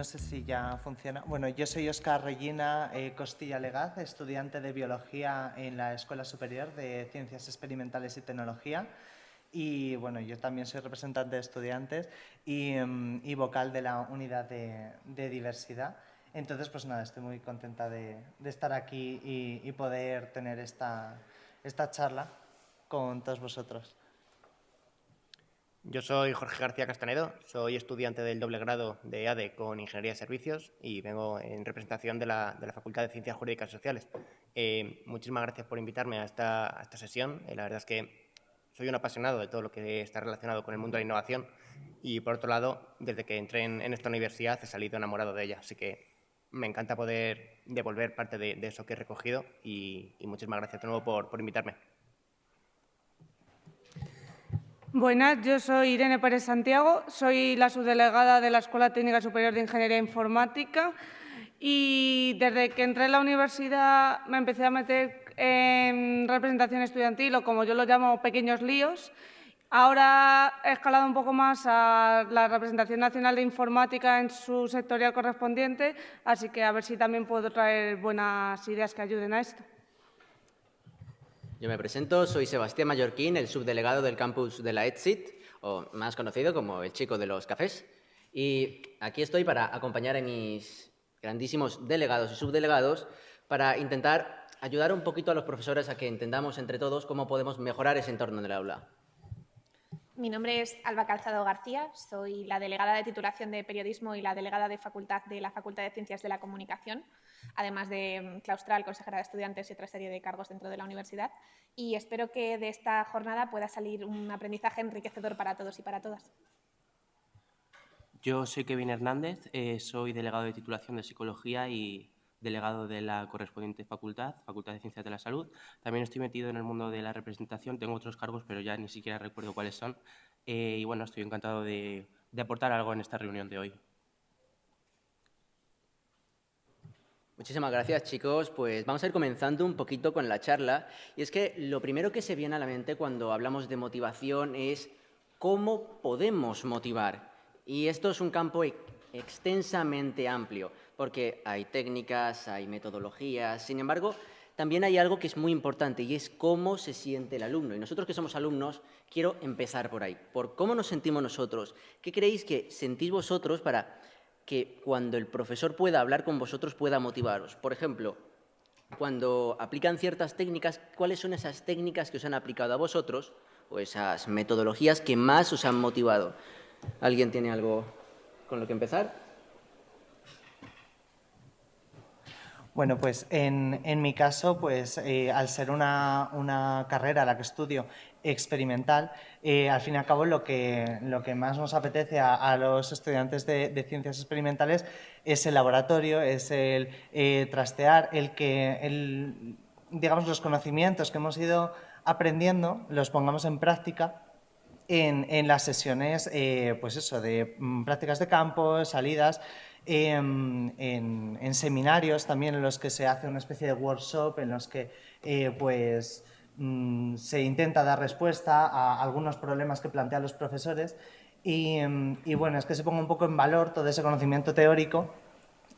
no sé si ya funciona. Bueno, yo soy Oscar Regina eh, Costilla Legaz, estudiante de Biología en la Escuela Superior de Ciencias Experimentales y Tecnología. Y bueno, yo también soy representante de estudiantes y, mm, vocal de la unidad de, diversidad. Entonces, pues nada, estoy muy contenta de, estar aquí y, poder tener esta, esta charla con todos vosotros. Yo soy Jorge García Castanedo, soy estudiante del doble grado de ADE con Ingeniería de Servicios y vengo en representación de la, Facultad de Ciencias Jurídicas y Sociales. Eh, muchísimas gracias por invitarme a esta, esta sesión. Eh, la verdad es que soy un apasionado de todo lo que está relacionado con el mundo de la innovación y, por otro lado, desde que entré en, esta universidad he salido enamorado de ella. Así que me encanta poder devolver parte de, eso que he recogido y, muchísimas gracias de nuevo por, por invitarme. Buenas, yo soy Irene Pérez Santiago, soy la subdelegada de la Escuela Técnica Superior de Ingeniería Informática y desde que entré en la universidad me empecé a meter en representación estudiantil o como yo lo llamo pequeños líos. Ahora he escalado un poco más a la representación nacional de informática en su sectorial correspondiente, así que a ver si también puedo traer buenas ideas que ayuden a esto. Yo me presento, soy Sebastián Mallorquín, el subdelegado del campus de la ETSIT, o más conocido como el chico de los cafés. Y aquí estoy para acompañar a mis grandísimos delegados y subdelegados para intentar ayudar un poquito a los profesores a que entendamos entre todos cómo podemos mejorar ese entorno del aula. Mi nombre es Alba Calzado García, soy la delegada de titulación de periodismo y la delegada de facultad de la Facultad de Ciencias de la Comunicación, además de mm, claustral, consejera de estudiantes y otra serie de cargos dentro de la universidad. Y espero que de esta jornada pueda salir un aprendizaje enriquecedor para todos y para todas. Yo soy Kevin Hernández, eh, soy delegado de titulación de Psicología y delegado de la correspondiente facultad, Facultad de Ciencias de la Salud. También estoy metido en el mundo de la representación, tengo otros cargos, pero ya ni siquiera recuerdo cuáles son. Eh, y bueno, estoy encantado de, aportar algo en esta reunión de hoy. Muchísimas gracias, chicos. Pues vamos a ir comenzando un poquito con la charla. Y es que lo primero que se viene a la mente cuando hablamos de motivación es cómo podemos motivar. Y esto es un campo extensamente amplio porque hay técnicas, hay metodologías, sin embargo, también hay algo que es muy importante y es cómo se siente el alumno. Y nosotros que somos alumnos, quiero empezar por ahí, por cómo nos sentimos nosotros. ¿Qué creéis que sentís vosotros para que cuando el profesor pueda hablar con vosotros pueda motivaros? Por ejemplo, cuando aplican ciertas técnicas, ¿cuáles son esas técnicas que os han aplicado a vosotros o esas metodologías que más os han motivado? ¿Alguien tiene algo con lo que empezar? Bueno, pues en, mi caso, pues eh, al ser una, carrera la que estudio experimental, eh, al fin y al cabo lo que, lo que más nos apetece a, los estudiantes de, ciencias experimentales es el laboratorio, es el eh, trastear, el que el, digamos, los conocimientos que hemos ido aprendiendo los pongamos en práctica en, en las sesiones, pues eso, de mm, prácticas de campo, salidas, en, seminarios también en los que se hace una especie de workshop, en los que eh, pues, mm, se intenta dar respuesta a algunos problemas que plantean los profesores y, y bueno, es que se ponga un poco en valor todo ese conocimiento teórico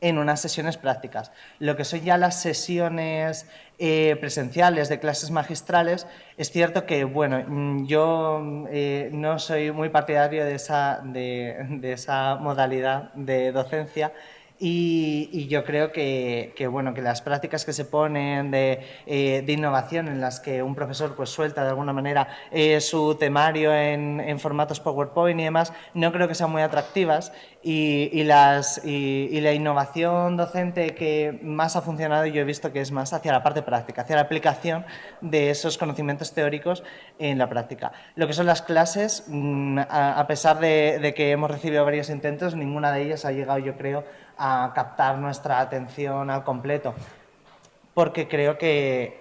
en unas sesiones prácticas. Lo que son ya las sesiones eh, presenciales de clases magistrales, es cierto que, bueno, mm, yo eh, no soy muy partidario de esa, de esa modalidad de docencia, y, yo creo que, bueno, que las prácticas que se ponen de, eh, innovación en las que un profesor pues, suelta de alguna manera eh, su temario en, formatos PowerPoint y demás, no creo que sean muy atractivas y, las, y, la innovación docente que más ha funcionado yo he visto que es más hacia la parte práctica, hacia la aplicación de esos conocimientos teóricos en la práctica. Lo que son las clases, mm, a, pesar de, de que hemos recibido varios intentos, ninguna de ellas ha llegado yo creo a captar nuestra atención al completo. Porque creo que,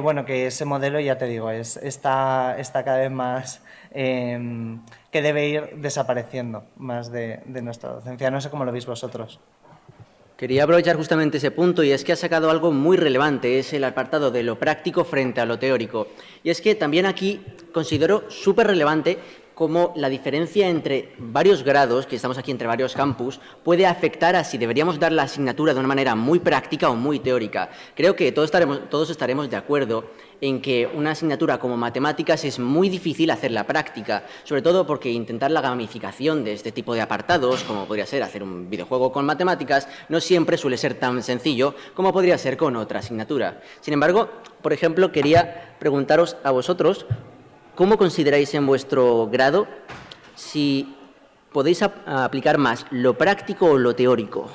bueno, que ese modelo, ya te digo, es, está, está cada vez más... Em, que debe ir desapareciendo más de, de nuestra docencia. No sé cómo lo veis vosotros. Quería aprovechar justamente ese punto y es que ha sacado algo muy relevante, es el apartado de lo práctico frente a lo teórico. Y es que también aquí considero súper relevante cómo la diferencia entre varios grados, que estamos aquí entre varios campus, puede afectar a si deberíamos dar la asignatura de una manera muy práctica o muy teórica. Creo que todos estaremos, todos estaremos de acuerdo en que una asignatura como matemáticas es muy difícil hacerla práctica, sobre todo porque intentar la gamificación de este tipo de apartados, como podría ser hacer un videojuego con matemáticas, no siempre suele ser tan sencillo como podría ser con otra asignatura. Sin embargo, por ejemplo, quería preguntaros a vosotros ¿Cómo consideráis en vuestro grado si podéis aplicar más lo práctico o lo teórico?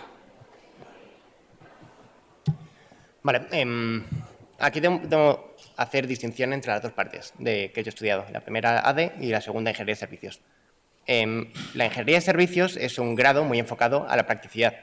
Vale, em, aquí tengo, hacer distinción entre las dos partes de que yo he estudiado, la primera ADE y la segunda Ingeniería de Servicios. Em, la Ingeniería de Servicios es un grado muy enfocado a la practicidad.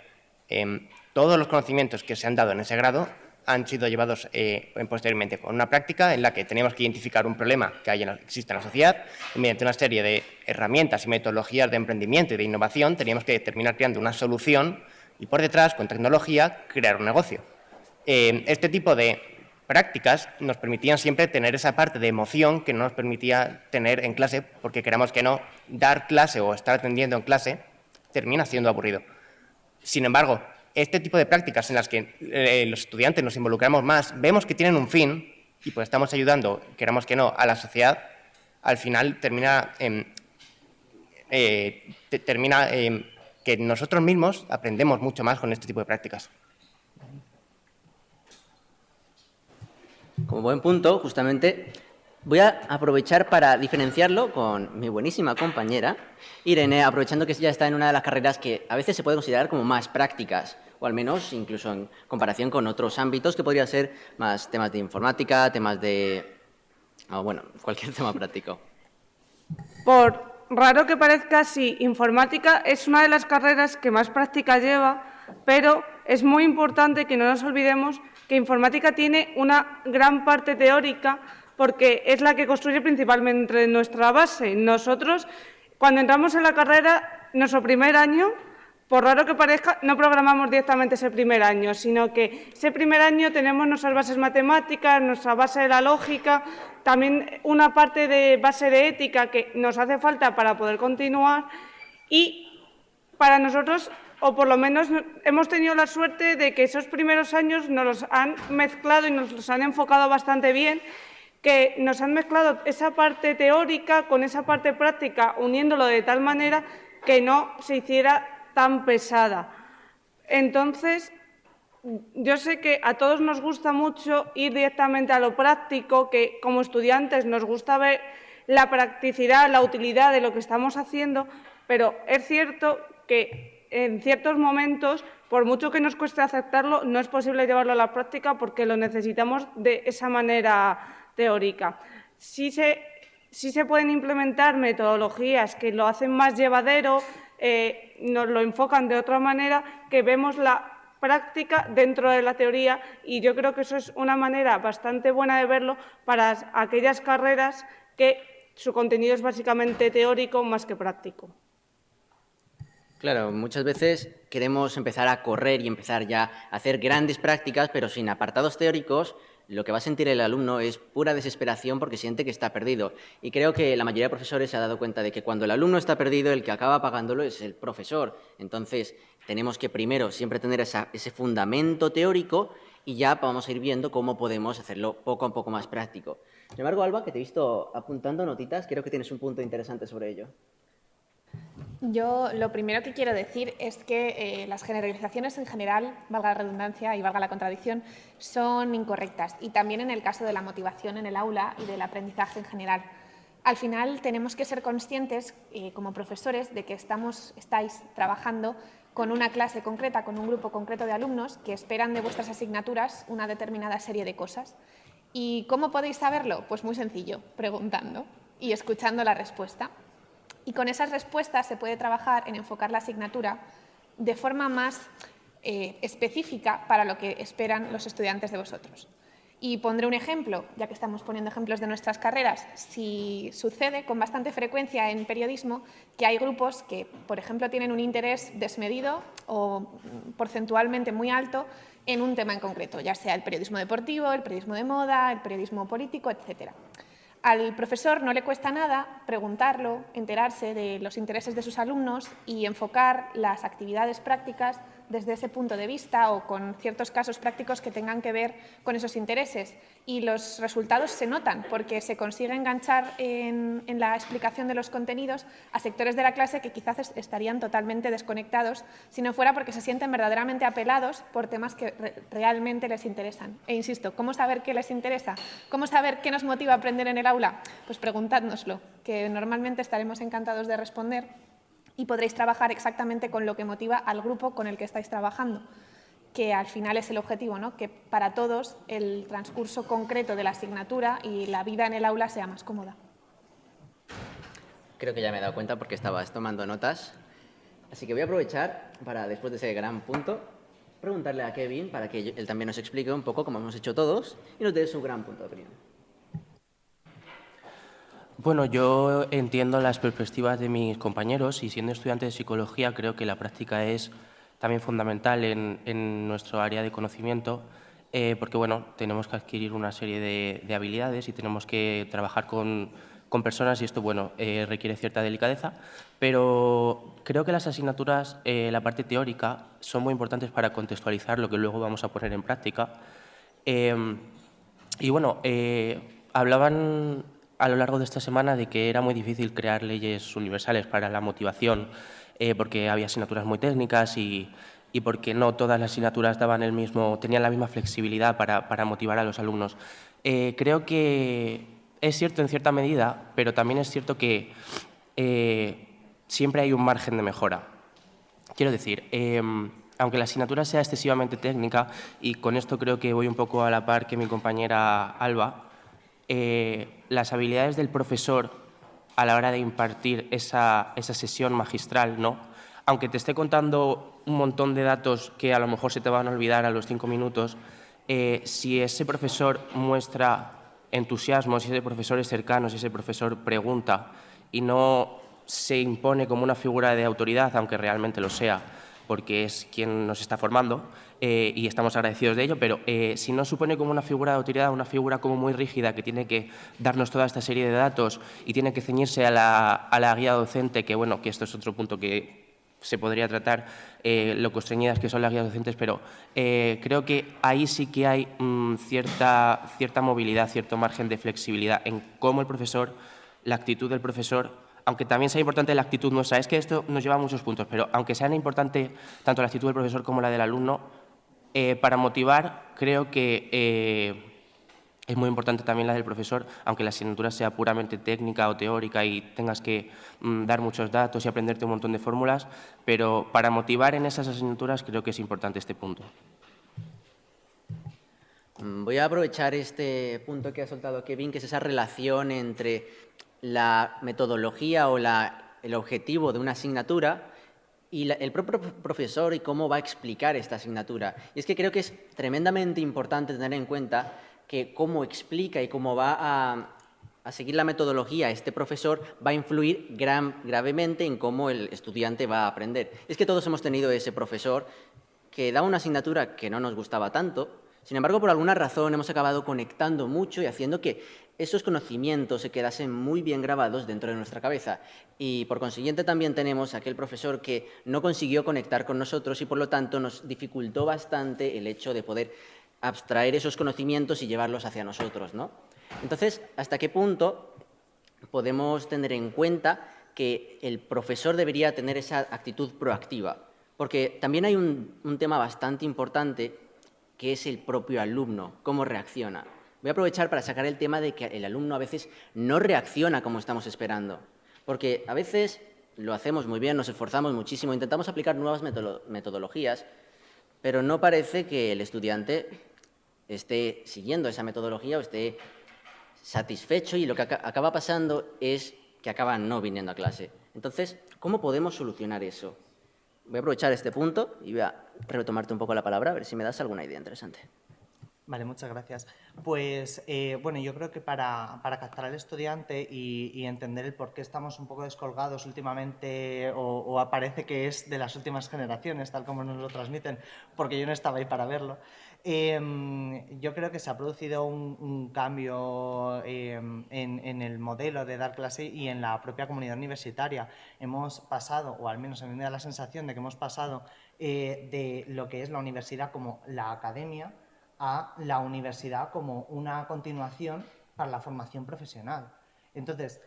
Em, todos los conocimientos que se han dado en ese grado han sido llevados eh, posteriormente con una práctica en la que teníamos que identificar un problema que hay en existe en la sociedad y mediante una serie de herramientas y metodologías de emprendimiento y de innovación teníamos que terminar creando una solución y por detrás, con tecnología, crear un negocio. Eh, este tipo de prácticas nos permitían siempre tener esa parte de emoción que no nos permitía tener en clase, porque queramos que no, dar clase o estar atendiendo en clase termina siendo aburrido. Sin embargo, este tipo de prácticas en las que eh, los estudiantes nos involucramos más, vemos que tienen un fin y pues estamos ayudando, queramos que no, a la sociedad, al final termina, eh, termina que nosotros mismos aprendemos mucho más con este tipo de prácticas. Como buen punto, justamente, voy a aprovechar para diferenciarlo con mi buenísima compañera, Irene, aprovechando que ya está en una de las carreras que a veces se puede considerar como más prácticas al menos incluso en comparación con otros ámbitos que podría ser más temas de informática, temas de... bueno, cualquier tema práctico. Por raro que parezca, sí, informática es una de las carreras que más práctica lleva, pero es muy importante que no nos olvidemos que informática tiene una gran parte teórica porque es la que construye principalmente nuestra base. Nosotros, cuando entramos en la carrera, nuestro primer año por raro que parezca, no programamos directamente ese primer año, sino que ese primer año tenemos nuestras bases matemáticas, nuestra base de la lógica, también una parte de base de ética que nos hace falta para poder continuar y para nosotros, o por lo menos hemos tenido la suerte de que esos primeros años nos los han mezclado y nos los han enfocado bastante bien, que nos han mezclado esa parte teórica con esa parte práctica, uniéndolo de tal manera que no se hiciera tan pesada. Entonces, yo sé que a todos nos gusta mucho ir directamente a lo práctico, que como estudiantes nos gusta ver la practicidad, la utilidad de lo que estamos haciendo, pero es cierto que en ciertos momentos, por mucho que nos cueste aceptarlo, no es posible llevarlo a la práctica porque lo necesitamos de esa manera teórica. Sí se, sí se pueden implementar metodologías que lo hacen más llevadero, eh, nos lo enfocan de otra manera, que vemos la práctica dentro de la teoría y yo creo que eso es una manera bastante buena de verlo para aquellas carreras que su contenido es básicamente teórico más que práctico. Claro, muchas veces queremos empezar a correr y empezar ya a hacer grandes prácticas, pero sin apartados teóricos lo que va a sentir el alumno es pura desesperación porque siente que está perdido. Y creo que la mayoría de profesores se ha dado cuenta de que cuando el alumno está perdido, el que acaba pagándolo es el profesor. Entonces, tenemos que primero siempre tener ese fundamento teórico y ya vamos a ir viendo cómo podemos hacerlo poco a poco más práctico. Sin embargo, Alba, que te he visto apuntando notitas, creo que tienes un punto interesante sobre ello. Yo lo primero que quiero decir es que eh, las generalizaciones en general, valga la redundancia y valga la contradicción, son incorrectas y también en el caso de la motivación en el aula y del aprendizaje en general. Al final tenemos que ser conscientes eh, como profesores de que estamos, estáis trabajando con una clase concreta, con un grupo concreto de alumnos que esperan de vuestras asignaturas una determinada serie de cosas. ¿Y cómo podéis saberlo? Pues muy sencillo, preguntando y escuchando la respuesta. Y con esas respuestas se puede trabajar en enfocar la asignatura de forma más eh, específica para lo que esperan los estudiantes de vosotros. Y pondré un ejemplo, ya que estamos poniendo ejemplos de nuestras carreras. Si sucede con bastante frecuencia en periodismo que hay grupos que, por ejemplo, tienen un interés desmedido o porcentualmente muy alto en un tema en concreto, ya sea el periodismo deportivo, el periodismo de moda, el periodismo político, etcétera. Al profesor no le cuesta nada preguntarlo, enterarse de los intereses de sus alumnos y enfocar las actividades prácticas desde ese punto de vista o con ciertos casos prácticos que tengan que ver con esos intereses. Y los resultados se notan porque se consigue enganchar en, la explicación de los contenidos a sectores de la clase que quizás estarían totalmente desconectados si no fuera porque se sienten verdaderamente apelados por temas que realmente les interesan. E insisto, ¿cómo saber qué les interesa? ¿Cómo saber qué nos motiva a aprender en el aula? Pues preguntádnoslo, que normalmente estaremos encantados de responder y podréis trabajar exactamente con lo que motiva al grupo con el que estáis trabajando, que al final es el objetivo, ¿no? que para todos el transcurso concreto de la asignatura y la vida en el aula sea más cómoda. Creo que ya me he dado cuenta porque estabas tomando notas. Así que voy a aprovechar para, después de ese gran punto, preguntarle a Kevin para que él también nos explique un poco, como hemos hecho todos, y nos dé su gran punto de opinión. Bueno, yo entiendo las perspectivas de mis compañeros y siendo estudiante de psicología creo que la práctica es también fundamental en, nuestro área de conocimiento eh, porque bueno, tenemos que adquirir una serie de, habilidades y tenemos que trabajar con, personas y esto bueno, eh, requiere cierta delicadeza, pero creo que las asignaturas, eh, la parte teórica, son muy importantes para contextualizar lo que luego vamos a poner en práctica. y bueno, hablaban a lo largo de esta semana de que era muy difícil crear leyes universales para la motivación, eh, porque había asignaturas muy técnicas y, y, porque no todas las asignaturas daban el mismo, tenían la misma flexibilidad para, para motivar a los alumnos. Eh, creo que es cierto en cierta medida, pero también es cierto que eh, siempre hay un margen de mejora. Quiero decir, aunque la asignatura sea excesivamente técnica, y con esto creo que voy un poco a la par que mi compañera Alba, eh, las habilidades del profesor a la hora de impartir esa, sesión magistral, ¿no? aunque te esté contando un montón de datos que a lo mejor se te van a olvidar a los cinco minutos, eh, si ese profesor muestra entusiasmo, si ese profesor es cercano, si ese profesor pregunta y no se impone como una figura de autoridad, aunque realmente lo sea, porque es quien nos está formando eh, y estamos agradecidos de ello, pero eh, si no supone como una figura de autoridad, una figura como muy rígida que tiene que darnos toda esta serie de datos y tiene que ceñirse a la, guía docente, que bueno, que esto es otro punto que se podría tratar, eh, lo constreñidas que son las guías docentes, pero creo que ahí sí que hay mm, cierta, cierta movilidad, cierto margen de flexibilidad en cómo el profesor, la actitud del profesor aunque también sea importante la actitud nuestra, es que esto nos lleva a muchos puntos, pero aunque sea importante tanto la actitud del profesor como la del alumno, eh, para motivar creo que eh, es muy importante también la del profesor, aunque la asignatura sea puramente técnica o teórica y tengas que mm, dar muchos datos y aprenderte un montón de fórmulas, pero para motivar en esas asignaturas creo que es importante este punto. Mm, voy a aprovechar este punto que ha soltado Kevin, que es esa relación entre la metodología o el objetivo de una asignatura y el propio profesor y cómo va a explicar esta asignatura. Y es que creo que es tremendamente importante tener en cuenta que cómo explica y cómo va a, seguir la metodología este profesor va a influir gravemente en cómo el estudiante va a aprender. Es que todos hemos tenido ese profesor que da una asignatura que no nos gustaba tanto, sin embargo, por alguna razón hemos acabado conectando mucho y haciendo que esos conocimientos se quedasen muy bien grabados dentro de nuestra cabeza. Y por consiguiente también tenemos aquel profesor que no consiguió conectar con nosotros y por lo tanto nos dificultó bastante el hecho de poder abstraer esos conocimientos y llevarlos hacia nosotros. ¿no? Entonces, ¿hasta qué punto podemos tener en cuenta que el profesor debería tener esa actitud proactiva? Porque también hay un, un tema bastante importante que es el propio alumno, cómo reacciona. Voy a aprovechar para sacar el tema de que el alumno a veces no reacciona como estamos esperando, porque a veces lo hacemos muy bien, nos esforzamos muchísimo, intentamos aplicar nuevas metodologías, pero no parece que el estudiante esté siguiendo esa metodología o esté satisfecho y lo que acaba pasando es que acaba no viniendo a clase. Entonces, ¿cómo podemos solucionar eso? Voy a aprovechar este punto y voy a retomarte un poco la palabra, a ver si me das alguna idea interesante. Vale, muchas gracias. Pues eh, bueno, yo creo que para, captar al estudiante y, entender el por qué estamos un poco descolgados últimamente o, aparece que es de las últimas generaciones, tal como nos lo transmiten, porque yo no estaba ahí para verlo, em, yo creo que se ha producido un, cambio em, en, el modelo de dar clase y en la propia comunidad universitaria. Hemos pasado, o al menos a mí me da la sensación de que hemos pasado eh, de lo que es la universidad como la academia, a la universidad como una continuación para la formación profesional. Entonces,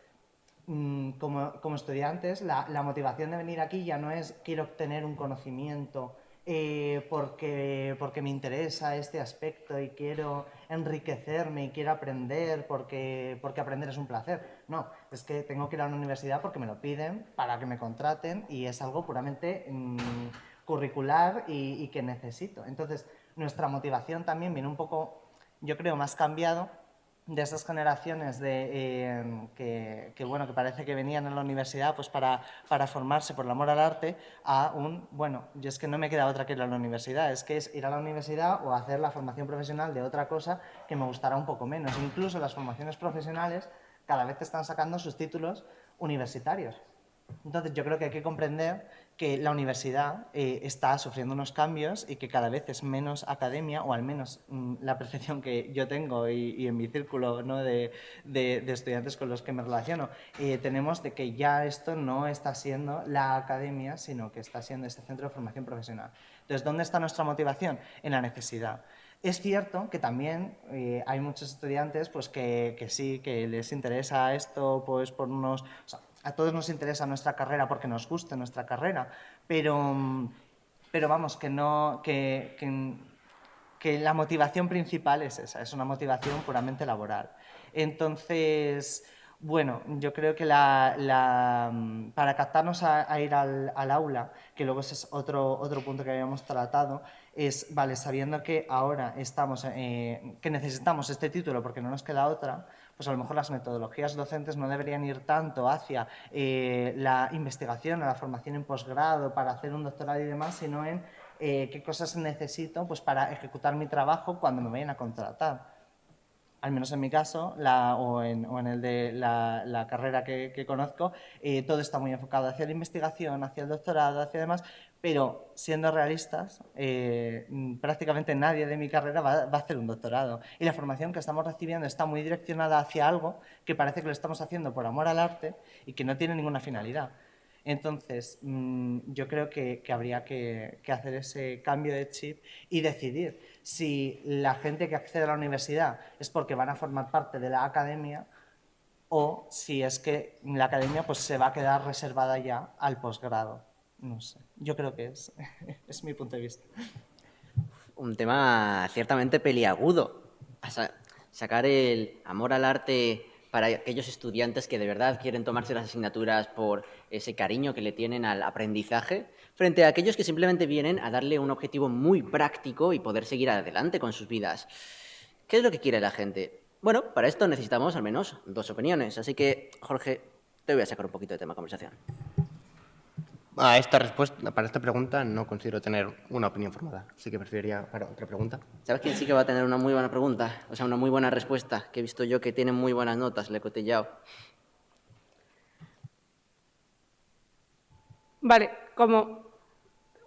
mm, como, estudiantes, la, motivación de venir aquí ya no es quiero obtener un conocimiento eh, porque, porque me interesa este aspecto y quiero enriquecerme y quiero aprender porque, porque aprender es un placer. No, es que tengo que ir a la universidad porque me lo piden, para que me contraten y es algo puramente mm, curricular y, y que necesito. Entonces, nuestra motivación también viene un poco, yo creo, más cambiado de esas generaciones de, eh, que, bueno, que parece que venían a la universidad pues para, para, formarse por el amor al arte, a un, bueno, yo es que no me queda otra que ir a la universidad, es que es ir a la universidad o hacer la formación profesional de otra cosa que me gustará un poco menos. Incluso las formaciones profesionales cada vez están sacando sus títulos universitarios. Entonces yo creo que hay que comprender que la universidad eh, está sufriendo unos cambios y que cada vez es menos academia, o al menos mm, la percepción que yo tengo y, en mi círculo ¿no? de, estudiantes con los que me relaciono, eh, tenemos de que ya esto no está siendo la academia, sino que está siendo este centro de formación profesional. Entonces, ¿dónde está nuestra motivación? En la necesidad. Es cierto que también eh, hay muchos estudiantes pues, que, que, sí, que les interesa esto pues, por unos a todos nos interesa nuestra carrera porque nos gusta nuestra carrera, pero, pero vamos, que, no, que, que, la motivación principal es esa, es una motivación puramente laboral. Entonces, bueno, yo creo que la, para captarnos a, ir al, aula, que luego ese es otro, otro punto que habíamos tratado, es, vale, sabiendo que ahora estamos, eh, que necesitamos este título porque no nos queda otra, pues a lo mejor las metodologías docentes no deberían ir tanto hacia eh, la investigación, a la formación en posgrado, para hacer un doctorado y demás, sino en eh, qué cosas necesito pues, para ejecutar mi trabajo cuando me vayan a contratar al menos en mi caso, o, en, el de la, carrera que, conozco, eh, todo está muy enfocado hacia la investigación, hacia el doctorado, hacia demás, pero siendo realistas, eh, prácticamente nadie de mi carrera va, a hacer un doctorado. Y la formación que estamos recibiendo está muy direccionada hacia algo que parece que lo estamos haciendo por amor al arte y que no tiene ninguna finalidad. Entonces, mm, yo creo que, habría que, hacer ese cambio de chip y decidir si la gente que accede a la universidad es porque van a formar parte de la academia o si es que la academia pues, se va a quedar reservada ya al posgrado. No sé, yo creo que es, es mi punto de vista. Un tema ciertamente peliagudo. Sacar el amor al arte para aquellos estudiantes que de verdad quieren tomarse las asignaturas por ese cariño que le tienen al aprendizaje, frente a aquellos que simplemente vienen a darle un objetivo muy práctico y poder seguir adelante con sus vidas. ¿Qué es lo que quiere la gente? Bueno, para esto necesitamos al menos dos opiniones, así que, Jorge, te voy a sacar un poquito de tema de conversación. A esta respuesta, para esta pregunta no considero tener una opinión formada, así que preferiría para otra pregunta. ¿Sabes quién sí que va a tener una muy buena pregunta? O sea, una muy buena respuesta, que he visto yo que tiene muy buenas notas, le he cotillado. Vale, como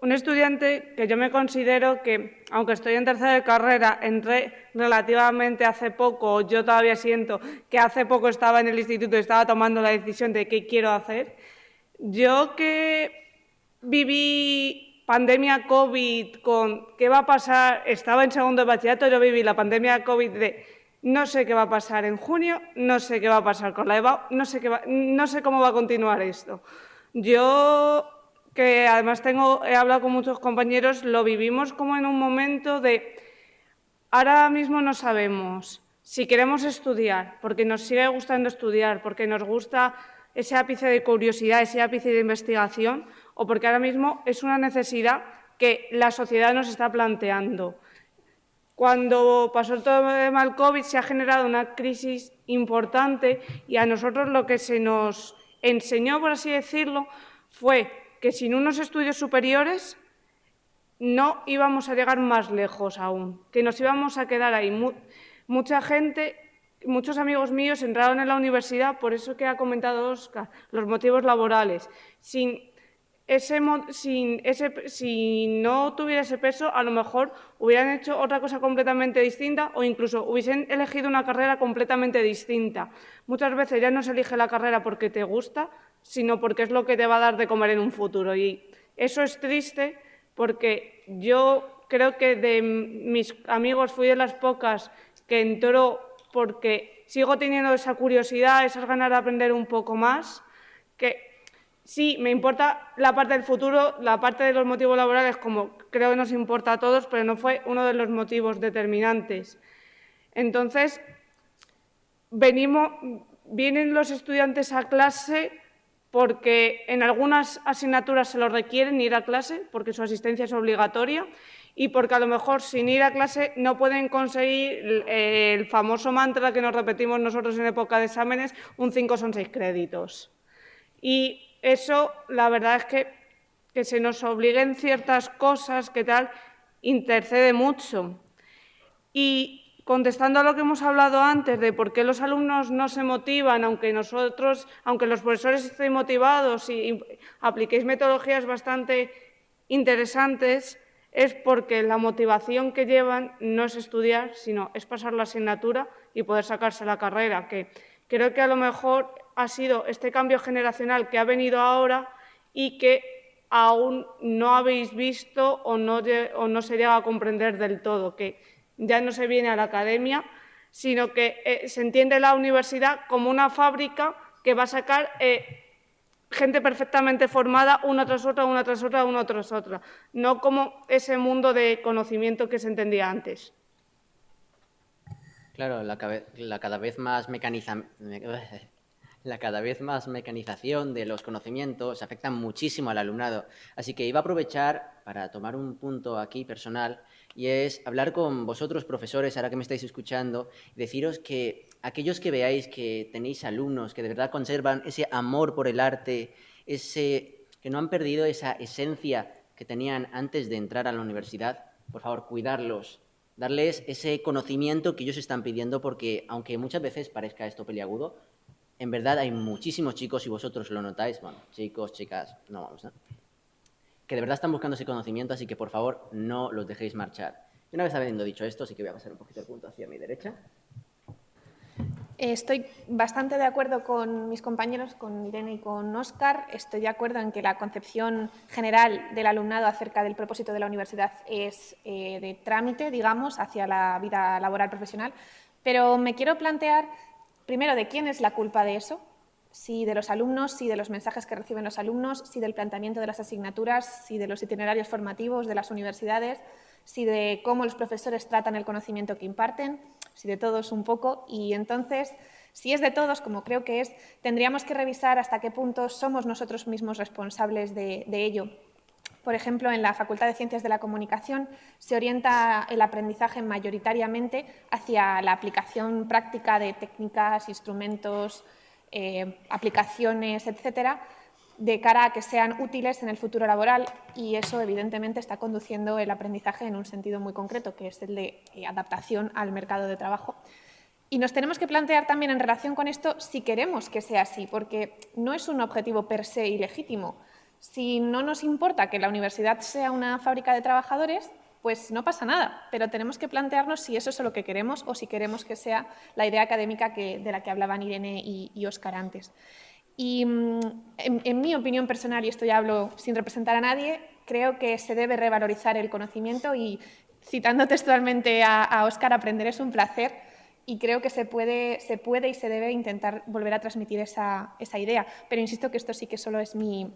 un estudiante que yo me considero que, aunque estoy en tercera de carrera, entré relativamente hace poco, yo todavía siento que hace poco estaba en el instituto y estaba tomando la decisión de qué quiero hacer, yo que viví pandemia COVID con qué va a pasar, estaba en segundo de bachillerato, yo viví la pandemia COVID de no sé qué va a pasar en junio, no sé qué va a pasar con la EVA, no sé, qué no sé cómo va a continuar esto. Yo, que además tengo, he hablado con muchos compañeros, lo vivimos como en un momento de ahora mismo no sabemos si queremos estudiar, porque nos sigue gustando estudiar, porque nos gusta ese ápice de curiosidad, ese ápice de investigación, o porque ahora mismo es una necesidad que la sociedad nos está planteando. Cuando pasó todo el tema del COVID se ha generado una crisis importante y a nosotros lo que se nos enseñó, por así decirlo, fue que sin unos estudios superiores no íbamos a llegar más lejos aún, que nos íbamos a quedar ahí. mucha gente, muchos amigos míos entraron en la universidad, por eso que ha comentado Oscar, los motivos laborales. Sin ese, sin ese, si no tuviera ese peso, a lo mejor hubieran hecho otra cosa completamente distinta o incluso hubiesen elegido una carrera completamente distinta. Muchas veces ya no se elige la carrera porque te gusta, sino porque es lo que te va a dar de comer en un futuro. Y eso es triste porque yo creo que de mis amigos fui de las pocas que entró porque sigo teniendo esa curiosidad, esas ganas de aprender un poco más, que sí, me importa la parte del futuro, la parte de los motivos laborales, como creo que nos importa a todos, pero no fue uno de los motivos determinantes. Entonces, venimos, vienen los estudiantes a clase porque en algunas asignaturas se lo requieren ir a clase, porque su asistencia es obligatoria, y porque a lo mejor sin ir a clase no pueden conseguir el famoso mantra que nos repetimos nosotros en época de exámenes, un 5 son 6 créditos. Y eso, la verdad es que, que se nos obliguen ciertas cosas, que tal, intercede mucho. Y contestando a lo que hemos hablado antes de por qué los alumnos no se motivan, aunque nosotros, aunque los profesores estén motivados y apliquéis metodologías bastante interesantes, es porque la motivación que llevan no es estudiar, sino es pasar la asignatura y poder sacarse la carrera, que creo que a lo mejor ha sido este cambio generacional que ha venido ahora y que aún no habéis visto o no, o no se llega a comprender del todo, que ya no se viene a la academia, sino que eh, se entiende la universidad como una fábrica que va a sacar eh, gente perfectamente formada una tras otra, una tras otra, una tras otra, no como ese mundo de conocimiento que se entendía antes. Claro, la, cada vez más la cada vez más mecanización de los conocimientos afecta muchísimo al alumnado. Así que iba a aprovechar para tomar un punto aquí personal y es hablar con vosotros, profesores, ahora que me estáis escuchando, deciros que aquellos que veáis que tenéis alumnos que de verdad conservan ese amor por el arte, ese, que no han perdido esa esencia que tenían antes de entrar a la universidad, por favor, cuidarlos, darles ese conocimiento que ellos están pidiendo, porque aunque muchas veces parezca esto peliagudo, en verdad hay muchísimos chicos, y vosotros lo notáis, bueno, chicos, chicas, no vamos, ¿no? Que de verdad están buscando ese conocimiento, así que por favor no los dejéis marchar. Y una vez habiendo dicho esto, sí que voy a pasar un poquito el punto hacia mi derecha. Estoy bastante de acuerdo con mis compañeros, con Irene y con Óscar. Estoy de acuerdo en que la concepción general del alumnado acerca del propósito de la universidad es eh, de trámite, digamos, hacia la vida laboral profesional. Pero me quiero plantear, primero, de quién es la culpa de eso, si de los alumnos, si de los mensajes que reciben los alumnos, si del planteamiento de las asignaturas, si de los itinerarios formativos de las universidades, si de cómo los profesores tratan el conocimiento que imparten, si de todos un poco. Y entonces, si es de todos, como creo que es, tendríamos que revisar hasta qué punto somos nosotros mismos responsables de, de ello. Por ejemplo, en la Facultad de Ciencias de la Comunicación se orienta el aprendizaje mayoritariamente hacia la aplicación práctica de técnicas, instrumentos, eh, aplicaciones, etcétera, de cara a que sean útiles en el futuro laboral y eso evidentemente está conduciendo el aprendizaje en un sentido muy concreto, que es el de eh, adaptación al mercado de trabajo. Y nos tenemos que plantear también en relación con esto si queremos que sea así, porque no es un objetivo per se ilegítimo. Si no nos importa que la universidad sea una fábrica de trabajadores, pues no pasa nada, pero tenemos que plantearnos si eso es lo que queremos o si queremos que sea la idea académica de la que hablaban Irene y, Óscar antes. Y mm, en, mi opinión personal, y esto ya hablo sin representar a nadie, creo que se debe revalorizar el conocimiento y, citando textualmente a, Óscar, aprender es un placer y creo que se puede, se puede y se debe intentar volver a transmitir esa idea. Pero insisto que esto sí que solo es mi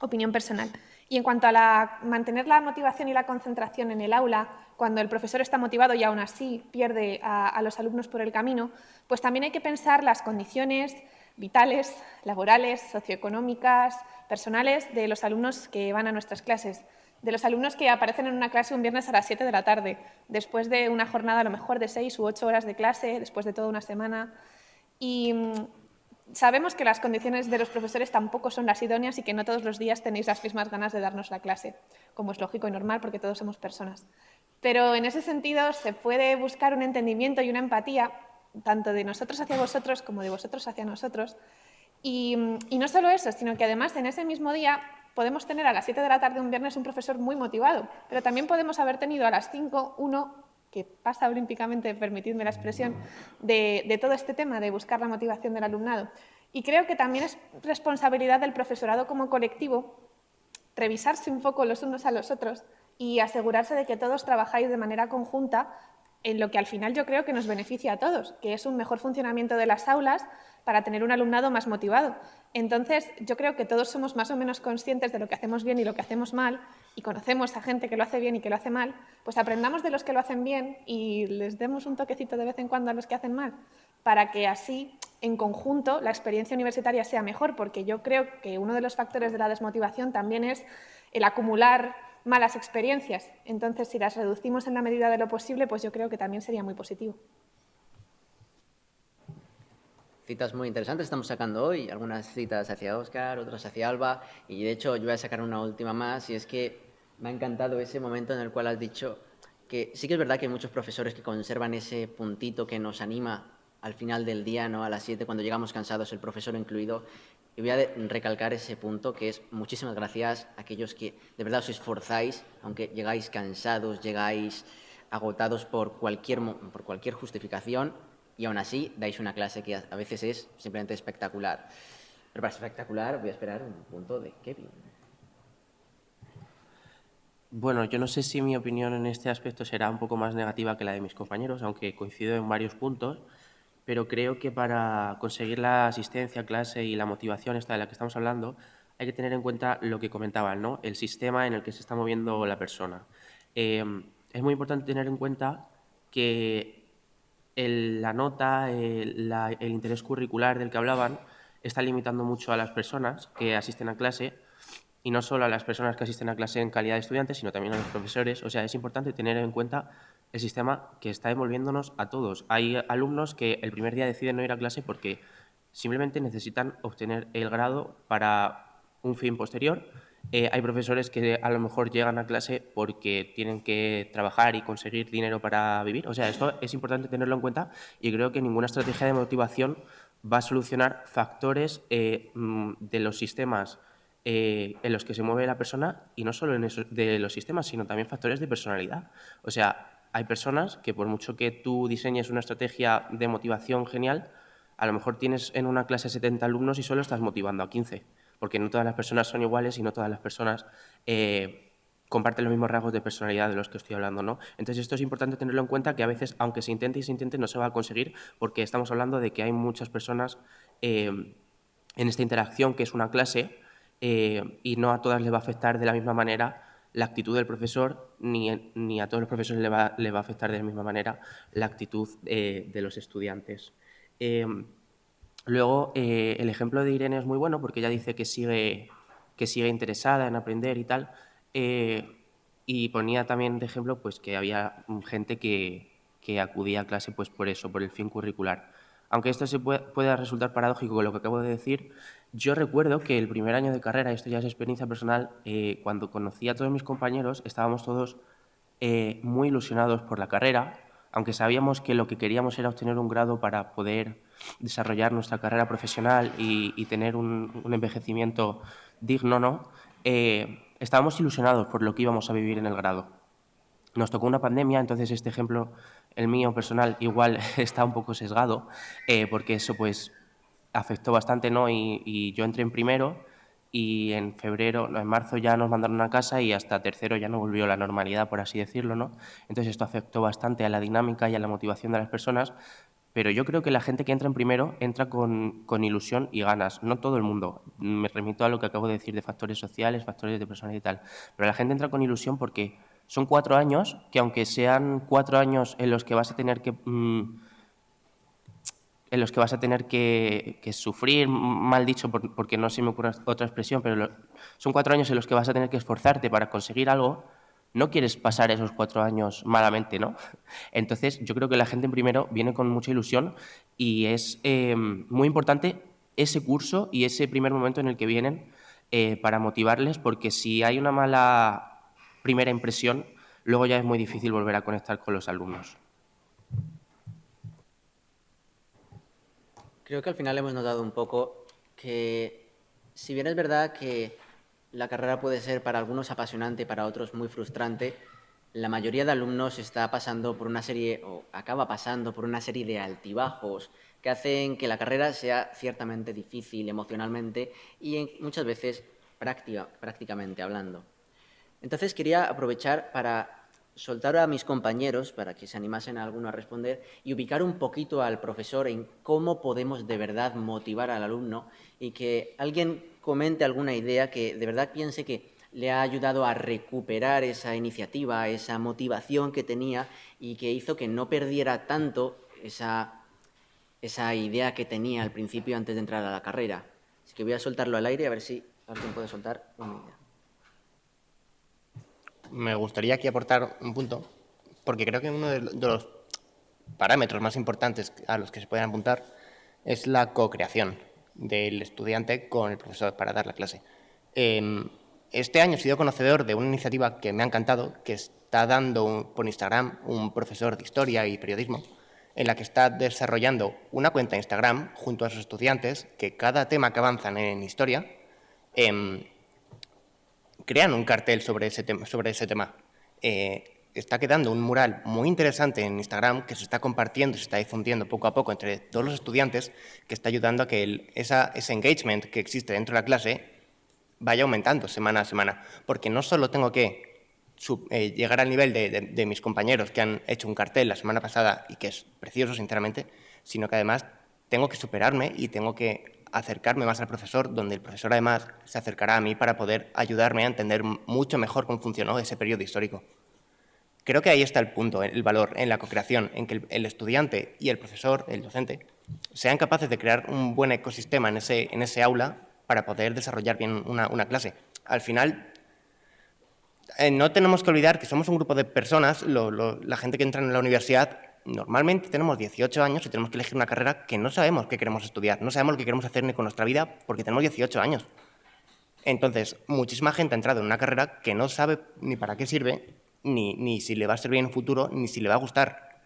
opinión personal. Y en cuanto a mantener la motivación y la concentración en el aula, cuando el profesor está motivado y aún así pierde a, los alumnos por el camino, pues también hay que pensar las condiciones vitales, laborales, socioeconómicas, personales de los alumnos que van a nuestras clases, de los alumnos que aparecen en una clase un viernes a las 7 de la tarde, después de una jornada a lo mejor de 6 u 8 horas de clase, después de toda una semana. Y sabemos que las condiciones de los profesores tampoco son las idóneas y que no todos los días tenéis las mismas ganas de darnos la clase, como es lógico y normal porque todos somos personas. Pero en ese sentido se puede buscar un entendimiento y una empatía, tanto de nosotros hacia vosotros como de vosotros hacia nosotros. Y, no solo eso, sino que además en ese mismo día podemos tener a las 7 de la tarde un viernes un profesor muy motivado, pero también podemos haber tenido a las 5 uno que pasa olímpicamente, permitidme la expresión, de, todo este tema de buscar la motivación del alumnado. Y creo que también es responsabilidad del profesorado como colectivo revisarse un poco los unos a los otros y asegurarse de que todos trabajáis de manera conjunta en lo que al final yo creo que nos beneficia a todos, que es un mejor funcionamiento de las aulas para tener un alumnado más motivado. Entonces, yo creo que todos somos más o menos conscientes de lo que hacemos bien y lo que hacemos mal, y conocemos a gente que lo hace bien y que lo hace mal, pues aprendamos de los que lo hacen bien y les demos un toquecito de vez en cuando a los que hacen mal, para que así, en conjunto, la experiencia universitaria sea mejor, porque yo creo que uno de los factores de la desmotivación también es el acumular malas experiencias. Entonces, si las reducimos en la medida de lo posible, pues yo creo que también sería muy positivo. Citas muy interesantes estamos sacando hoy, algunas citas hacia Oscar, otras hacia Alba, y de hecho yo voy a sacar una última más, y es que me ha encantado ese momento en el cual has dicho que sí que es verdad que hay muchos profesores que conservan ese puntito que nos anima al final del día, ¿no? a las 7, cuando llegamos cansados, el profesor incluido. Y voy a recalcar ese punto que es muchísimas gracias a aquellos que de verdad os esforzáis, aunque llegáis cansados, llegáis agotados por cualquier, por cualquier justificación, y aún así dais una clase que a veces es simplemente espectacular. Pero para espectacular voy a esperar un punto de Kevin. Bueno, yo no sé si mi opinión en este aspecto será un poco más negativa que la de mis compañeros, aunque coincido en varios puntos, pero creo que para conseguir la asistencia a clase y la motivación esta de la que estamos hablando, hay que tener en cuenta lo que comentaban, ¿no? el sistema en el que se está moviendo la persona. Eh, es muy importante tener en cuenta que la nota, el, interés curricular del que hablaban, está limitando mucho a las personas que asisten a clase y no solo a las personas que asisten a clase en calidad de estudiantes, sino también a los profesores. O sea, es importante tener en cuenta el sistema que está envolviéndonos a todos. Hay alumnos que el primer día deciden no ir a clase porque simplemente necesitan obtener el grado para un fin posterior eh, hay profesores que a lo mejor llegan a clase porque tienen que trabajar y conseguir dinero para vivir. O sea, esto es importante tenerlo en cuenta y creo que ninguna estrategia de motivación va a solucionar factores eh, mm, de los sistemas eh, en los que se mueve la persona y no solo en de los sistemas, sino también factores de personalidad. O sea, hay personas que por mucho que tú diseñes una estrategia de motivación genial, a lo mejor tienes en una clase 70 alumnos y solo estás motivando a 15 porque no todas las personas son iguales y no todas las personas eh, comparten los mismos rasgos de personalidad de los que estoy hablando. ¿no? Entonces esto es importante tenerlo en cuenta, que a veces, aunque se intente y se intente, no se va a conseguir porque estamos hablando de que hay muchas personas eh, en esta interacción que es una clase eh, y no a todas les va a afectar de la misma manera la actitud del profesor, ni, ni a todos los profesores le va, le va, a afectar de la misma manera la actitud de los estudiantes. Luego, eh, el ejemplo de Irene es muy bueno porque ella dice que sigue, que sigue interesada en aprender y tal. Eh, y ponía también de ejemplo pues, que había gente que, que, acudía a clase pues, por eso, por el fin curricular. Aunque esto se pueda resultar paradójico con lo que acabo de decir, yo recuerdo que el primer año de carrera, esto ya es experiencia personal, eh, cuando conocí a todos mis compañeros, estábamos todos muy ilusionados por la carrera, aunque sabíamos que lo que queríamos era obtener un grado para poder desarrollar nuestra carrera profesional y, tener un, envejecimiento digno, ¿no? Eh, estábamos ilusionados por lo que íbamos a vivir en el grado. Nos tocó una pandemia, entonces este ejemplo, el mío personal, igual está un poco sesgado, eh, porque eso pues afectó bastante, ¿no? Y, yo entré en primero y en febrero, en marzo ya nos mandaron a casa y hasta tercero ya no volvió la normalidad, por así decirlo, ¿no? Entonces esto afectó bastante a la dinámica y a la motivación de las personas, pero yo creo que la gente que entra en primero entra con, con, ilusión y ganas. No todo el mundo. Me remito a lo que acabo de decir de factores sociales, factores de personalidad y tal. Pero la gente entra con ilusión porque son cuatro años que aunque sean cuatro años en los que vas a tener que... Mm, en los que vas a tener que, sufrir, mal dicho, porque no se me ocurre otra expresión, pero son cuatro años en los que vas a tener que esforzarte para conseguir algo, no quieres pasar esos cuatro años malamente, ¿no? Entonces, yo creo que la gente en primero viene con mucha ilusión y es eh, muy importante ese curso y ese primer momento en el que vienen eh, para motivarles, porque si hay una mala primera impresión, luego ya es muy difícil volver a conectar con los alumnos. Creo que al final hemos notado un poco que, si bien es verdad que la carrera puede ser para algunos apasionante y para otros muy frustrante, la mayoría de alumnos está pasando por una serie, o acaba pasando por una serie de altibajos que hacen que la carrera sea ciertamente difícil emocionalmente y muchas veces práctica, prácticamente hablando. Entonces quería aprovechar para soltar a mis compañeros, para que se animasen a alguno a responder, y ubicar un poquito al profesor en cómo podemos de verdad motivar al alumno y que alguien comente alguna idea que de verdad piense que le ha ayudado a recuperar esa iniciativa, esa motivación que tenía y que hizo que no perdiera tanto esa, esa idea que tenía al principio antes de entrar a la carrera. Así que voy a soltarlo al aire a ver si alguien puede soltar una idea me gustaría aquí aportar un punto, porque creo que uno de los parámetros más importantes a los que se pueden apuntar es la co-creación del estudiante con el profesor para dar la clase. Em, este año he sido conocedor de una iniciativa que me ha encantado, que está dando por Instagram un profesor de historia y periodismo, en la que está desarrollando una cuenta Instagram junto a sus estudiantes, que cada tema que avanzan en historia em, crean un cartel sobre ese tema. Sobre ese tema. Eh, está quedando un mural muy interesante en Instagram que se está compartiendo se está difundiendo poco a poco entre todos los estudiantes, que está ayudando a que ese engagement que existe dentro de la clase vaya aumentando semana a semana. Porque no solo tengo que eh, llegar al nivel de, mis compañeros que han hecho un cartel la semana pasada y que es precioso, sinceramente, sino que además tengo que superarme y tengo que acercarme más al profesor, donde el profesor además se acercará a mí para poder ayudarme a entender mucho mejor cómo funcionó ese periodo histórico. Creo que ahí está el punto, el valor en la co-creación, en que el, estudiante y el profesor, el docente, sean capaces de crear un buen ecosistema en ese, en ese aula para poder desarrollar bien una, clase. Al final, eh, no tenemos que olvidar que somos un grupo de personas, la gente que entra en la universidad normalmente tenemos 18 años y tenemos que elegir una carrera que no sabemos qué queremos estudiar, no sabemos lo que queremos hacer ni con nuestra vida porque tenemos 18 años. Entonces, muchísima gente ha entrado en una carrera que no sabe ni para qué sirve, ni, ni si le va a servir en el futuro, ni si le va a gustar.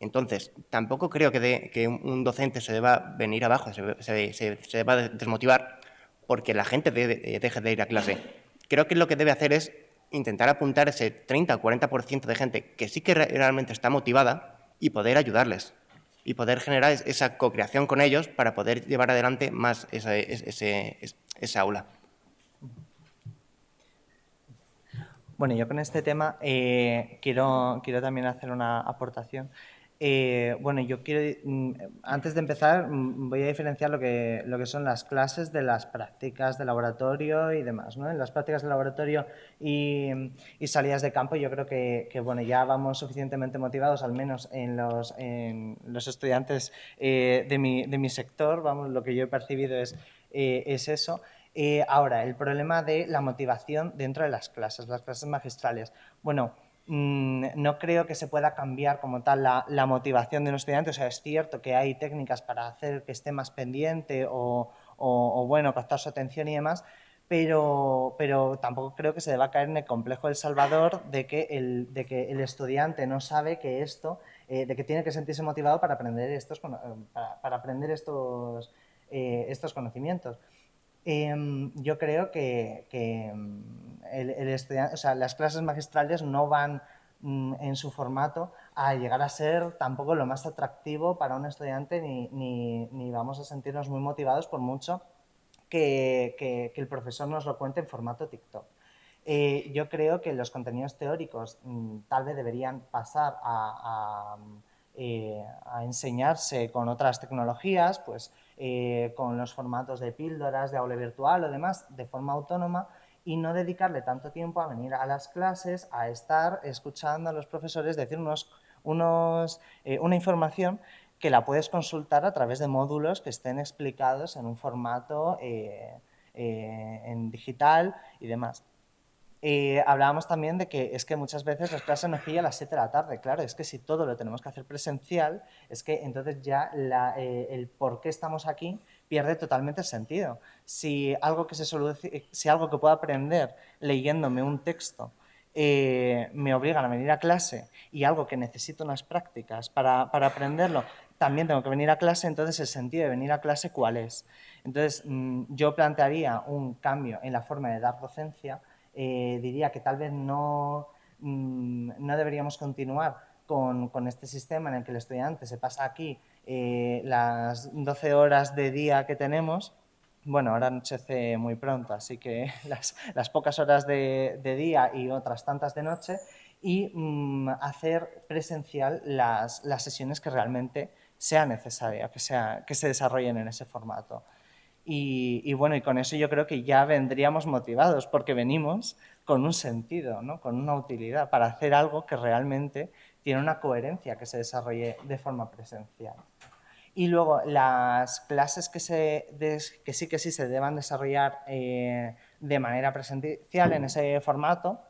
Entonces, tampoco creo que, que un docente se deba venir abajo, se, se, deba desmotivar porque la gente deje de ir a clase. Creo que lo que debe hacer es intentar apuntar ese 30 o 40% de gente que sí que realmente está motivada y poder ayudarles y poder generar esa co-creación con ellos para poder llevar adelante más esa, ese, esa aula. Bueno, yo con este tema eh, quiero, quiero también hacer una aportación. Eh, bueno, yo quiero, mm, antes de empezar, mm, voy a diferenciar lo que, lo que son las clases de las prácticas de laboratorio y demás. ¿no? En las prácticas de laboratorio y, salidas de campo, yo creo que, bueno, ya vamos suficientemente motivados, al menos en los, en los estudiantes eh, de, mi, de, mi, sector, vamos, lo que yo he percibido es, eh, es eso. ahora, el problema de la motivación dentro de las clases, las clases magistrales. Bueno, Mm, no creo que se pueda cambiar como tal la, motivación de un estudiante. O sea, es cierto que hay técnicas para hacer que esté más pendiente o, bueno, captar su atención y demás, pero, pero, tampoco creo que se deba caer en el complejo del Salvador de que el, de que el estudiante no sabe que esto, eh, de que tiene que sentirse motivado para aprender estos, para, aprender estos, eh, estos conocimientos. Em, yo creo que, em, las clases magistrales no van mm, en su formato a llegar a ser tampoco lo más atractivo para un estudiante ni, vamos a sentirnos muy motivados por mucho que, el profesor nos lo cuente en formato TikTok. Eh, yo creo que los contenidos teóricos mm, tal vez deberían pasar a, eh, a enseñarse con otras tecnologías, pues eh, con los formatos de píldoras, de aula virtual o demás, de forma autónoma y no dedicarle tanto tiempo a venir a las clases, a estar escuchando a los profesores decirnos unos, eh, una información que la puedes consultar a través de módulos que estén explicados en un formato eh, en digital y demás. Eh, hablábamos también de que es que muchas veces las clases nos pillan a las 7 de la tarde. Claro, es que si todo lo tenemos que hacer presencial, es que entonces ya eh, el por qué estamos aquí pierde totalmente sentido. Si algo que, se si algo que puedo aprender leyéndome un texto eh, me obligan a venir a clase y algo que necesito unas prácticas para, para, aprenderlo, también tengo que venir a clase, entonces el sentido de venir a clase, ¿cuál es? Entonces, mm, yo plantearía un cambio en la forma de dar docencia, eh, diría que tal vez no, mm, no deberíamos continuar con, con, este sistema en el que el estudiante se pasa aquí eh, las 12 horas de día que tenemos, bueno, ahora anochece muy pronto, así que las, las pocas horas de, de, día y otras tantas de noche, y mmm, hacer presencial las, las, sesiones que realmente sea necesaria, que, sea, que se desarrollen en ese formato. Y, y, bueno, y con eso yo creo que ya vendríamos motivados, porque venimos con un sentido, ¿no? con una utilidad, para hacer algo que realmente tiene una coherencia que se desarrolle de forma presencial. Y luego las clases que, se que sí que sí se deban desarrollar eh, de manera presencial en ese formato,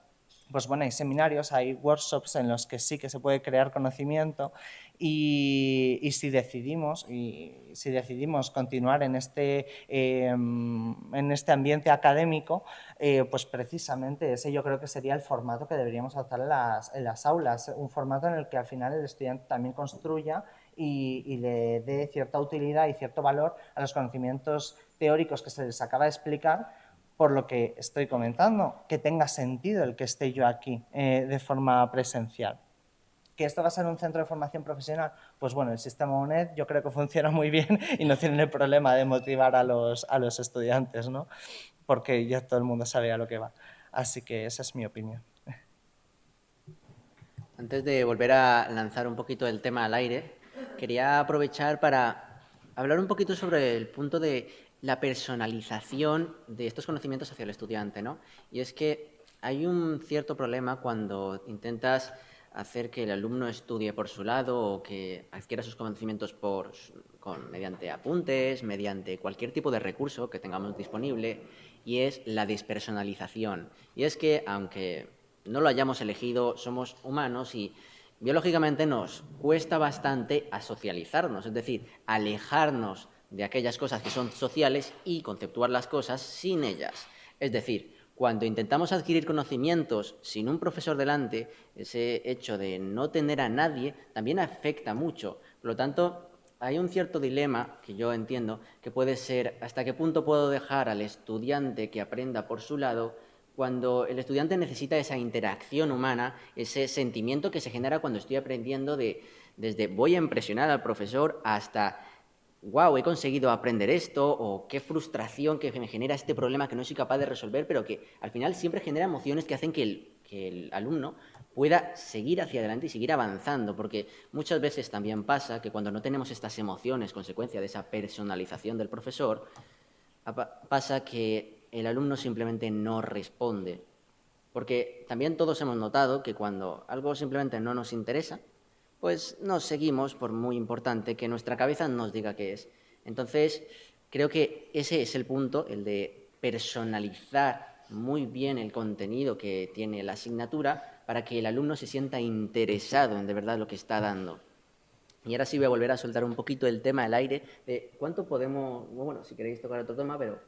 pues bueno, hay seminarios, hay workshops en los que sí que se puede crear conocimiento y, y si, decidimos, y si decidimos continuar en este, eh, en este ambiente académico, eh, pues precisamente ese yo creo que sería el formato que deberíamos adoptar en las, en las aulas, un formato en el que al final el estudiante también construya y, y, le dé cierta utilidad y cierto valor a los conocimientos teóricos que se les acaba de explicar, por lo que estoy comentando, que tenga sentido el que esté yo aquí eh, de forma presencial. ¿Que esto va a ser un centro de formación profesional? Pues bueno, el sistema UNED yo creo que funciona muy bien y no tiene el problema de motivar a los, a los estudiantes, ¿no? porque ya todo el mundo sabe a lo que va. Así que esa es mi opinión. Antes de volver a lanzar un poquito el tema al aire, quería aprovechar para hablar un poquito sobre el punto de la personalización de estos conocimientos hacia el estudiante, ¿no? Y es que hay un cierto problema cuando intentas hacer que el alumno estudie por su lado o que adquiera sus conocimientos por, con, mediante apuntes, mediante cualquier tipo de recurso que tengamos disponible, y es la despersonalización. Y es que, aunque no lo hayamos elegido, somos humanos y biológicamente nos cuesta bastante asocializarnos, es decir, alejarnos de aquellas cosas que son sociales y conceptuar las cosas sin ellas. Es decir, cuando intentamos adquirir conocimientos sin un profesor delante, ese hecho de no tener a nadie también afecta mucho. Por lo tanto, hay un cierto dilema que yo entiendo que puede ser hasta qué punto puedo dejar al estudiante que aprenda por su lado cuando el estudiante necesita esa interacción humana, ese sentimiento que se genera cuando estoy aprendiendo de desde voy a impresionar al profesor hasta wow, he conseguido aprender esto, o qué frustración que me genera este problema que no soy capaz de resolver, pero que al final siempre genera emociones que hacen que el, que el alumno pueda seguir hacia adelante y seguir avanzando, porque muchas veces también pasa que cuando no tenemos estas emociones, consecuencia de esa personalización del profesor, pasa que el alumno simplemente no responde. Porque también todos hemos notado que cuando algo simplemente no nos interesa, pues nos seguimos por muy importante que nuestra cabeza nos diga qué es. Entonces, creo que ese es el punto, el de personalizar muy bien el contenido que tiene la asignatura para que el alumno se sienta interesado en de verdad lo que está dando. Y ahora sí voy a volver a soltar un poquito el tema al aire de cuánto podemos, bueno, si queréis tocar otro tema, pero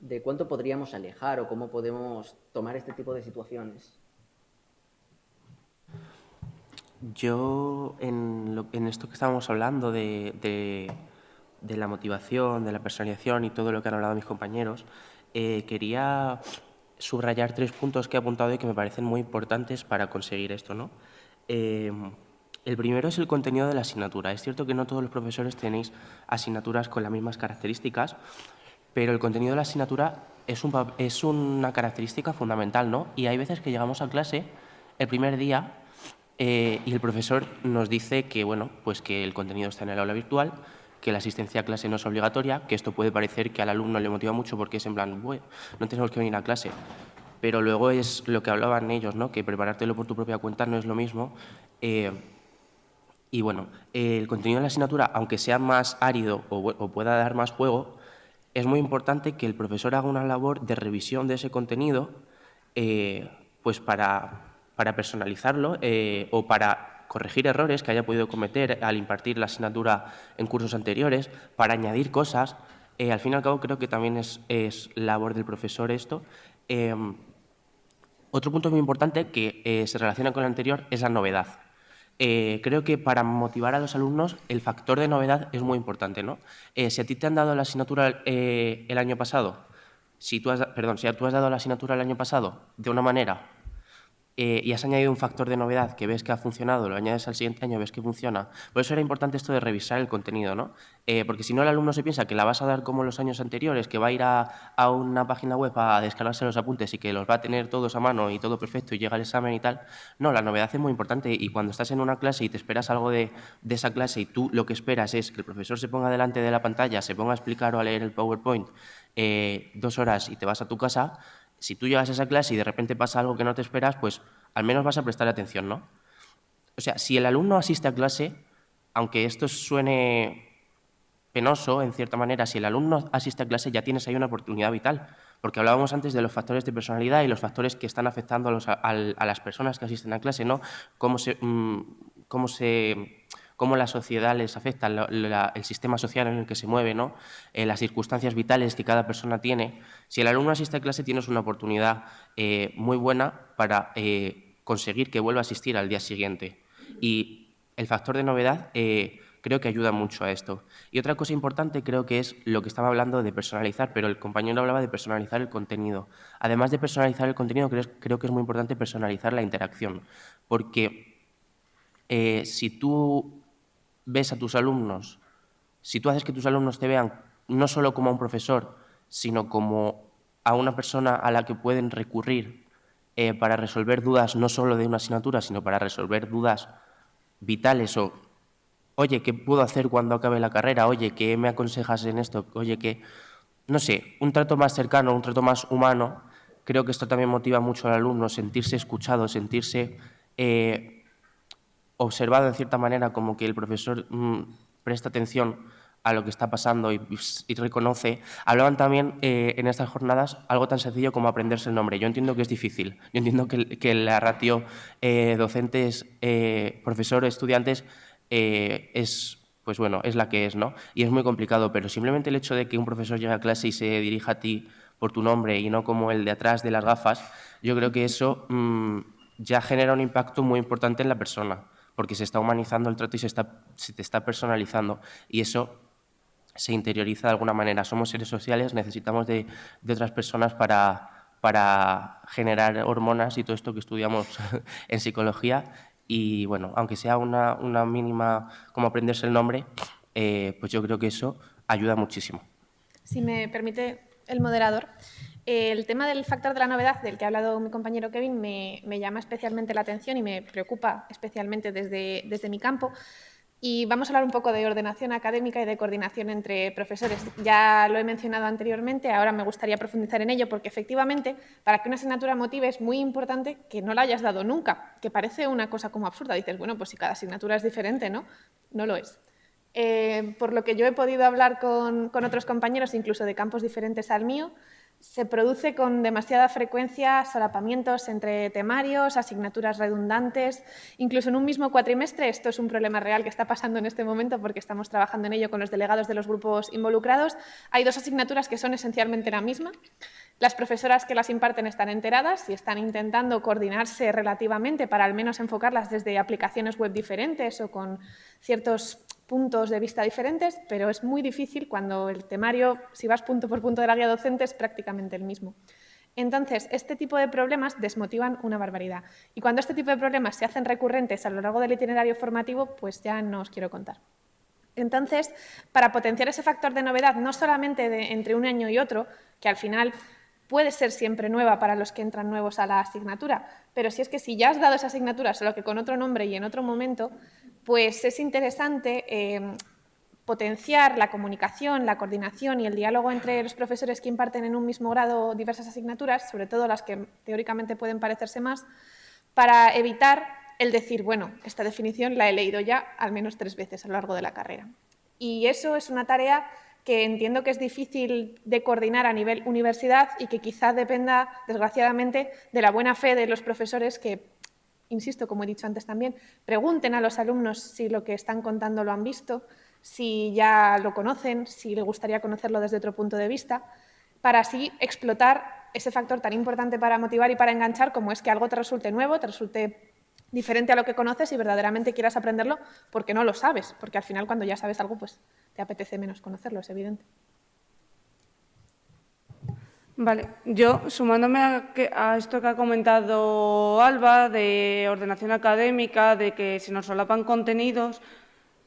de cuánto podríamos alejar o cómo podemos tomar este tipo de situaciones. Yo, en, esto que estábamos hablando de, la motivación, de la personalización y todo lo que han hablado mis compañeros, eh, quería subrayar tres puntos que he apuntado y que me parecen muy importantes para conseguir esto. ¿no? Eh, el primero es el contenido de la asignatura. Es cierto que no todos los profesores tenéis asignaturas con las mismas características, pero el contenido de la asignatura es, es una característica fundamental, ¿no? Y hay veces que llegamos a clase el primer día eh, y el profesor nos dice que, bueno, pues que el contenido está en el aula virtual, que la asistencia a clase no es obligatoria, que esto puede parecer que al alumno le motiva mucho porque es en plan, no tenemos que venir a clase. Pero luego es lo que hablaban ellos, ¿no? que preparártelo por tu propia cuenta no es lo mismo. Eh, y bueno, el contenido de la asignatura, aunque sea más árido o, o pueda dar más juego, es muy importante que el profesor haga una labor de revisión de ese contenido eh, pues para para personalizarlo eh, o para corregir errores que haya podido cometer al impartir la asignatura en cursos anteriores, para añadir cosas, al fin y al cabo creo que también es, labor del profesor esto. Em, otro punto muy importante que se relaciona con el anterior es la novedad. creo que para motivar a los alumnos el factor de novedad es muy importante. ¿no? si a ti te han dado la asignatura el año pasado si tú has, perdón, si tú has dado la asignatura el año pasado de una manera eh, y has añadido un factor de novedad que ves que ha funcionado, lo añades al siguiente año, ves que funciona. Por eso era importante esto de revisar el contenido, ¿no? Eh, porque si no el alumno se piensa que la vas a dar como los años anteriores, que va a ir a, a, una página web a descargarse los apuntes y que los va a tener todos a mano y todo perfecto y llega el examen y tal. No, la novedad es muy importante y cuando estás en una clase y te esperas algo de, de esa clase y tú lo que esperas es que el profesor se ponga delante de la pantalla, se ponga a explicar o a leer el PowerPoint eh, dos horas y te vas a tu casa, si tú llegas a esa clase y de repente pasa algo que no te esperas, pues al menos vas a prestar atención, ¿no? O sea, si el alumno asiste a clase, aunque esto suene penoso, en cierta manera, si el alumno asiste a clase ya tienes ahí una oportunidad vital, porque hablábamos antes de los factores de personalidad y los factores que están afectando a, las personas que asisten a clase, ¿no? Cómo se, mm, cómo se cómo la sociedad les afecta, el sistema social en el que se mueve, ¿no? Eh, las circunstancias vitales que cada persona tiene. Si el alumno asiste a clase, tienes una oportunidad eh, muy buena para eh, conseguir que vuelva a asistir al día siguiente. Y el factor de novedad creo que ayuda mucho a esto. Y otra cosa importante creo que es lo que estaba hablando de personalizar, pero el compañero hablaba de personalizar el contenido. Además de personalizar el contenido, creo, creo que es muy importante personalizar la interacción, porque si tú ves a tus alumnos, si tú haces que tus alumnos te vean no solo como a un profesor, sino como a una persona a la que pueden recurrir eh, para resolver dudas no solo de una asignatura, sino para resolver dudas vitales o, oye, ¿qué puedo hacer cuando acabe la carrera? Oye, ¿qué me aconsejas en esto? Oye, que, no sé, un trato más cercano, un trato más humano, creo que esto también motiva mucho al alumno, sentirse escuchado, sentirse... Eh, observado en cierta manera como que el profesor mm, presta atención a lo que está pasando y, reconoce. Hablaban también eh, en estas jornadas algo tan sencillo como aprenderse el nombre. Yo entiendo que es difícil. Yo entiendo que, la ratio eh, docentes, eh, profesores, estudiantes es, pues bueno, es la que es, ¿no? Y es muy complicado, pero simplemente el hecho de que un profesor llegue a clase y se dirija a ti por tu nombre y no como el de atrás de las gafas, yo creo que eso mm, ya genera un impacto muy importante en la persona porque se está humanizando el trato y se, está, se te está personalizando. Y eso se interioriza de alguna manera. Somos seres sociales, necesitamos de, de otras personas para, para generar hormonas y todo esto que estudiamos en psicología. Y bueno, aunque sea una, una mínima, como aprenderse el nombre, eh, pues yo creo que eso ayuda muchísimo. Si me permite el moderador, el tema del factor de la novedad, del que ha hablado mi compañero Kevin, me, llama especialmente la atención y me preocupa especialmente desde, desde mi campo. Y vamos a hablar un poco de ordenación académica y de coordinación entre profesores. Ya lo he mencionado anteriormente, ahora me gustaría profundizar en ello porque efectivamente para que una asignatura motive es muy importante que no la hayas dado nunca, que parece una cosa como absurda. Dices, bueno, pues si cada asignatura es diferente, ¿no? No lo es. Eh, por lo que yo he podido hablar con, con otros compañeros, incluso de campos diferentes al mío, se produce con demasiada frecuencia solapamientos entre temarios, asignaturas redundantes. Incluso en un mismo cuatrimestre, esto es un problema real que está pasando en este momento porque estamos trabajando en ello con los delegados de los grupos involucrados. Hay dos asignaturas que son esencialmente la misma. Las profesoras que las imparten están enteradas y están intentando coordinarse relativamente para al menos enfocarlas desde aplicaciones web diferentes o con ciertos puntos de vista diferentes, pero es muy difícil cuando el temario, si vas punto por punto de la guía docente, es prácticamente el mismo. Entonces, este tipo de problemas desmotivan una barbaridad. Y cuando este tipo de problemas se hacen recurrentes a lo largo del itinerario formativo, pues ya no os quiero contar. Entonces, para potenciar ese factor de novedad, no solamente entre un año y otro, que al final puede ser siempre nueva para los que entran nuevos a la asignatura, pero si es que si ya has dado esa asignatura, solo que con otro nombre y en otro momento, pues es interesante em, potenciar la comunicación, la coordinación y el diálogo entre los profesores que imparten en un mismo grado diversas asignaturas, sobre todo las que teóricamente pueden parecerse más, para evitar el decir, bueno, esta definición la he leído ya al menos tres veces a lo largo de la carrera. Y eso es una tarea que entiendo que es difícil de coordinar a nivel universidad y que quizás dependa, desgraciadamente, de la buena fe de los profesores que insisto, como he dicho antes también, pregunten a los alumnos si lo que están contando lo han visto, si ya lo conocen, si les gustaría conocerlo desde otro punto de vista, para así explotar ese factor tan importante para motivar y para enganchar como es que algo te resulte nuevo, te resulte diferente a lo que conoces y verdaderamente quieras aprenderlo porque no lo sabes, porque al final cuando ya sabes algo pues te apetece menos conocerlo, es evidente. Vale, yo sumándome a, esto que ha comentado Alba de ordenación académica, de que se nos solapan contenidos,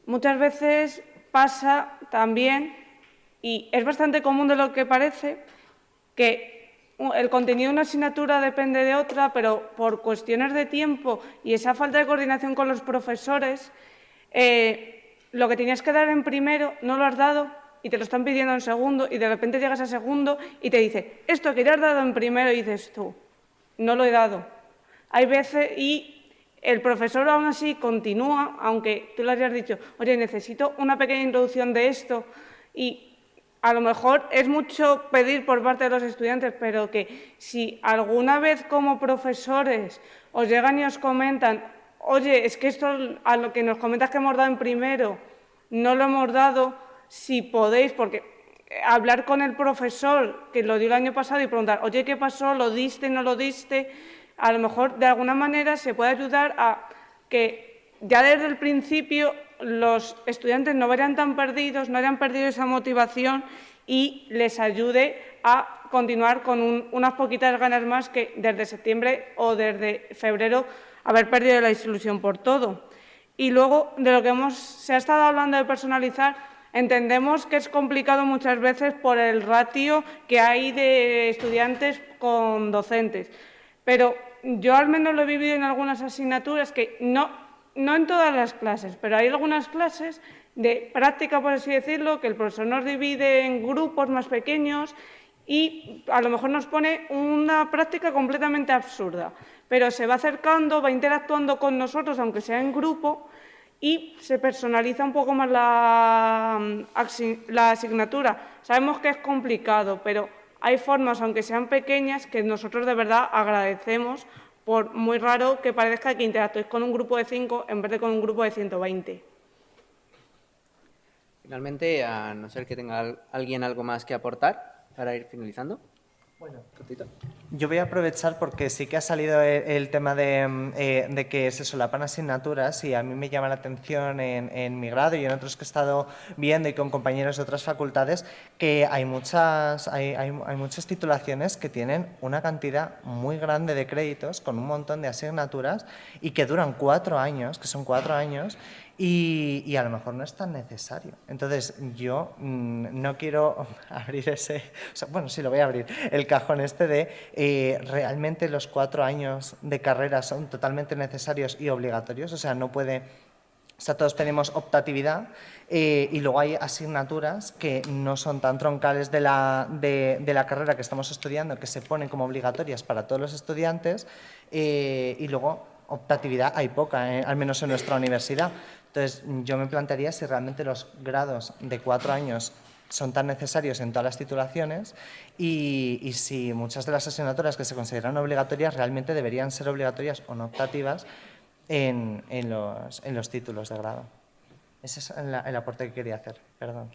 muchas veces pasa también, y es bastante común de lo que parece, que el contenido de una asignatura depende de otra, pero por cuestiones de tiempo y esa falta de coordinación con los profesores, eh, lo que tenías que dar en primero no lo has dado y te lo están pidiendo en segundo y de repente llegas a segundo y te dice, esto que ya has dado en primero y dices tú, no lo he dado. Hay veces y el profesor aún así continúa, aunque tú le hayas dicho, oye, necesito una pequeña introducción de esto y a lo mejor es mucho pedir por parte de los estudiantes, pero que si alguna vez como profesores os llegan y os comentan, oye, es que esto a lo que nos comentas que hemos dado en primero, no lo hemos dado, si podéis, porque eh, hablar con el profesor que lo dio el año pasado y preguntar, oye, ¿qué pasó? ¿Lo diste? ¿No lo diste? A lo mejor de alguna manera se puede ayudar a que ya desde el principio los estudiantes no vayan tan perdidos, no hayan perdido esa motivación y les ayude a continuar con unas poquitas ganas más que desde septiembre o desde febrero haber perdido la ilusión por todo. Y luego, de lo que hemos, se ha estado hablando de personalizar, Entendemos que es complicado muchas veces por el ratio que hay de estudiantes con docentes, pero yo al menos lo he vivido en algunas asignaturas que no, no en todas las clases, pero hay algunas clases de práctica, por así decirlo, que el profesor nos divide en grupos más pequeños y a lo mejor nos pone una práctica completamente absurda, pero se va acercando, va interactuando con nosotros, aunque sea en grupo, y se personaliza un poco más la, la asignatura. Sabemos que es complicado, pero hay formas, aunque sean pequeñas, que nosotros de verdad agradecemos, por muy raro que parezca que interactuéis con un grupo de 5 en vez de con un grupo de 120. Finalmente, a no ser que tenga alguien algo más que aportar para ir finalizando. Bueno, yo voy a aprovechar porque sí que ha salido el, tema mm, eh, de, que se solapan asignaturas y a mí me llama la atención en, mi grado y en otros que he estado viendo y con compañeros de otras facultades que hay muchas, hay, hay muchas titulaciones que tienen una cantidad muy grande de créditos con un montón de asignaturas y que duran cuatro años, que son cuatro años, y, a lo mejor no es tan necesario. Entonces, yo mm, no quiero abrir ese, bueno, sí lo voy a abrir, el cajón este de eh, realmente los cuatro años de carrera son totalmente necesarios y obligatorios, o sea, no puede, o sea, todos tenemos optatividad eh, y luego hay asignaturas que no son tan troncales de la, de, la, carrera que estamos estudiando, que se ponen como obligatorias para todos los estudiantes eh, y luego optatividad hay poca, al menos en nuestra universidad. Entonces, yo me plantearía si realmente los grados de cuatro años son tan necesarios en todas las titulaciones y, si muchas de las asignaturas que se consideran obligatorias realmente deberían ser obligatorias o no optativas en, los, en los, títulos de grado. Ese es el aporte que quería hacer. Perdón.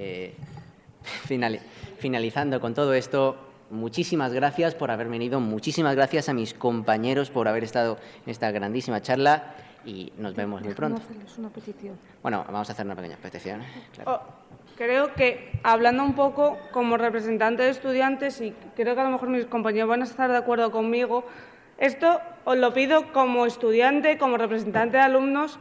Eh, finalizando con todo esto, muchísimas gracias por haber venido, muchísimas gracias a mis compañeros por haber estado en esta grandísima charla y nos vemos muy pronto. Bueno, vamos a hacer una pequeña petición. Oh, creo que, hablando un poco como representante de estudiantes, y creo que a lo mejor mis compañeros van a estar de acuerdo conmigo, esto os lo pido como estudiante, como representante de alumnos,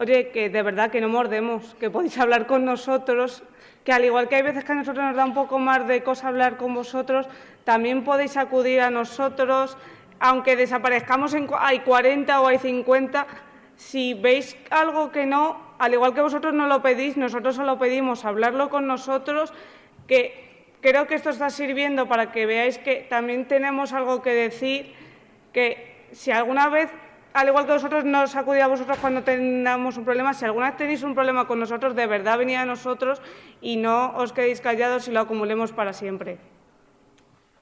Oye, que de verdad que no mordemos, que podéis hablar con nosotros, que al igual que hay veces que a nosotros nos da un poco más de cosa hablar con vosotros, también podéis acudir a nosotros, aunque desaparezcamos, en, hay 40 o hay 50, si veis algo que no, al igual que vosotros no lo pedís, nosotros os lo pedimos, hablarlo con nosotros, que creo que esto está sirviendo para que veáis que también tenemos algo que decir, que si alguna vez al igual que vosotros nos acudid a vosotros cuando tengamos un problema, si alguna vez tenéis un problema con nosotros, de verdad venid a nosotros y no os quedéis callados y lo acumulemos para siempre.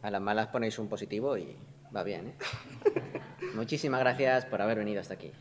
A las malas ponéis un positivo y va bien. ¿eh? Muchísimas gracias por haber venido hasta aquí.